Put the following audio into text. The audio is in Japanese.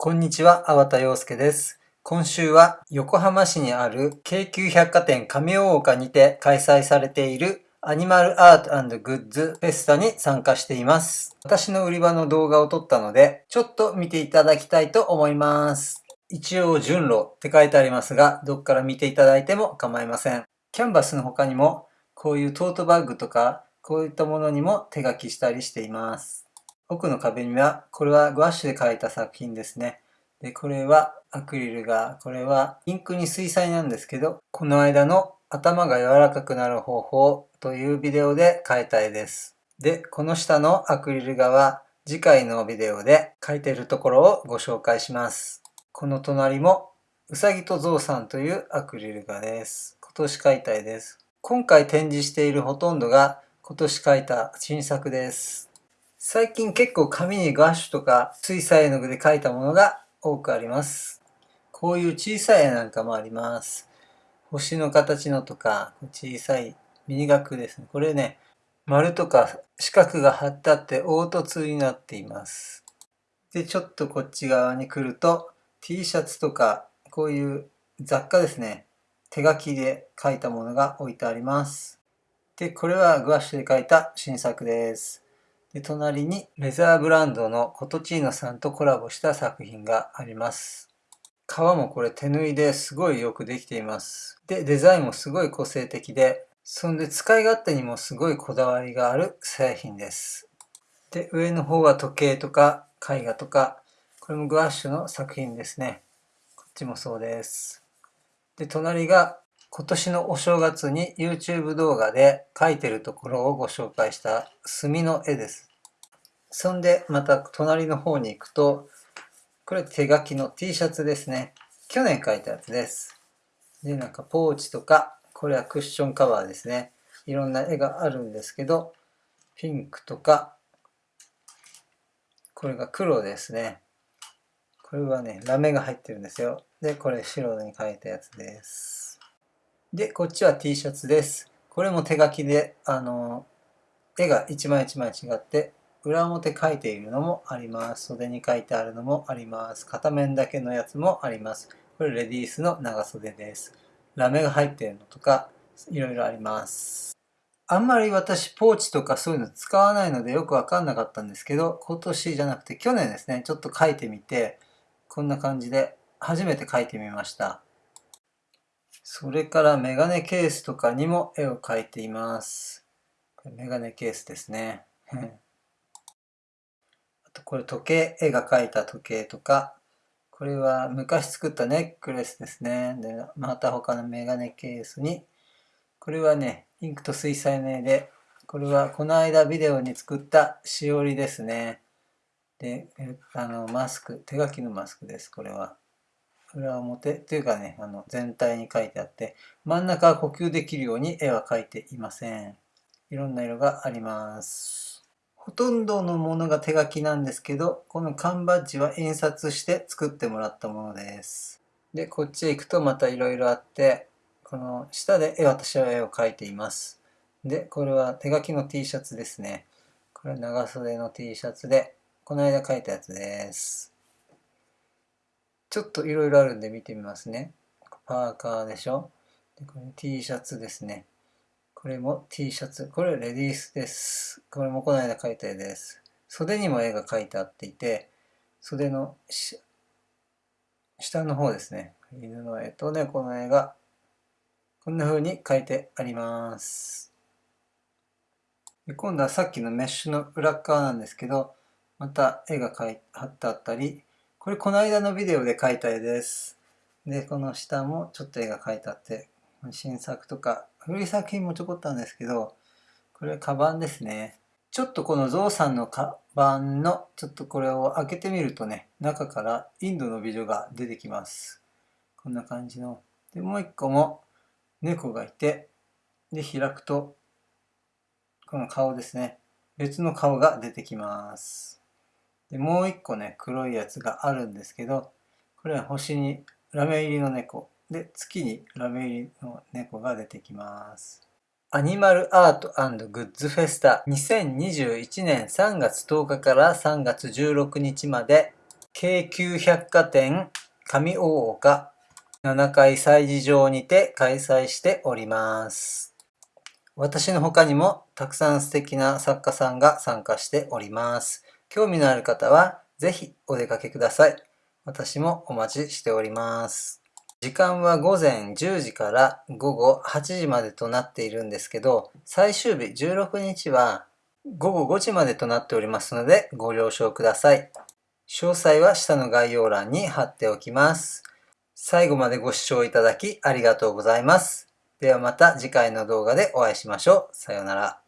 こんにちは、粟田洋介です。今週は横浜市にある京急百貨店亀大岡にて開催されているアニマルアートグッズフェスタに参加しています。私の売り場の動画を撮ったので、ちょっと見ていただきたいと思います。一応順路って書いてありますが、どっから見ていただいても構いません。キャンバスの他にも、こういうトートバッグとか、こういったものにも手書きしたりしています。奥の壁には、これはグワッシュで描いた作品ですね。で、これはアクリルが、これはインクに水彩なんですけど、この間の頭が柔らかくなる方法というビデオで描いた絵です。で、この下のアクリル画は次回のビデオで描いているところをご紹介します。この隣もうさぎとゾウさんというアクリル画です。今年描いた絵です。今回展示しているほとんどが今年描いた新作です。最近結構紙にガッシュとか水彩絵の具で描いたものが多くあります。こういう小さい絵なんかもあります。星の形のとか、小さいミニ額ですね。これね、丸とか四角が貼ってあって凹凸になっています。で、ちょっとこっち側に来ると T シャツとかこういう雑貨ですね。手書きで描いたものが置いてあります。で、これはグワッシュで描いた新作です。で、隣にレザーブランドのコトチーノさんとコラボした作品があります。革もこれ手縫いですごいよくできています。で、デザインもすごい個性的で、そんで使い勝手にもすごいこだわりがある製品です。で、上の方は時計とか絵画とか、これもグワッシュの作品ですね。こっちもそうです。で、隣が今年のお正月に YouTube 動画で描いてるところをご紹介した墨の絵です。そんでまた隣の方に行くと、これ手書きの T シャツですね。去年描いたやつです。で、なんかポーチとか、これはクッションカバーですね。いろんな絵があるんですけど、ピンクとか、これが黒ですね。これはね、ラメが入ってるんですよ。で、これ白に描いたやつです。で、こっちは T シャツです。これも手書きで、あの、絵が一枚一枚違って、裏表書いているのもあります。袖に書いてあるのもあります。片面だけのやつもあります。これレディースの長袖です。ラメが入ってるのとか、いろいろあります。あんまり私ポーチとかそういうの使わないのでよくわかんなかったんですけど、今年じゃなくて去年ですね、ちょっと書いてみて、こんな感じで初めて書いてみました。それからメガネケースとかにも絵を描いています。メガネケースですね。あとこれ時計、絵が描いた時計とか、これは昔作ったネックレスですね。で、また他のメガネケースに、これはね、インクと水彩の絵で、これはこの間ビデオに作ったしおりですね。で、あの、マスク、手書きのマスクです、これは。裏表っていうかね、あの全体に書いてあって、真ん中は呼吸できるように絵は描いていません。いろんな色があります。ほとんどのものが手書きなんですけど、この缶バッジは印刷して作ってもらったものです。で、こっちへ行くとまたいろいろあって、この下で絵私は絵を描いています。で、これは手書きの T シャツですね。これは長袖の T シャツで、この間描いたやつです。ちょっといろいろあるんで見てみますね。パーカーでしょ？でこれ T シャツですね。これも T シャツ。これレディースです。これもこの間描いた絵です。袖にも絵が描いてあっていて、袖の下の方ですね。犬の絵と猫の絵がこんな風に描いてあります。今度はさっきのメッシュの裏側なんですけど、また絵が描い貼ってあったり、これこの間のビデオで描いた絵です。で、この下もちょっと絵が描いてあって、新作とか、古い作品もちょこっとあるんですけど、これはカバンですね。ちょっとこのゾウさんのカバンの、ちょっとこれを開けてみるとね、中からインドの美女が出てきます。こんな感じの。で、もう一個も猫がいて、で、開くと、この顔ですね。別の顔が出てきます。で、もう一個ね、黒いやつがあるんですけど、これは星にラメ入りの猫。で、月にラメ入りの猫が出てきます。アニマルアートグッズフェスタ2021年3月10日から3月16日まで京急百貨店上大岡7階催事場にて開催しております。私の他にもたくさん素敵な作家さんが参加しております。興味のある方はぜひお出かけください。私もお待ちしております。時間は午前10時から午後8時までとなっているんですけど、最終日16日は午後5時までとなっておりますのでご了承ください。詳細は下の概要欄に貼っておきます。最後までご視聴いただきありがとうございます。ではまた次回の動画でお会いしましょう。さようなら。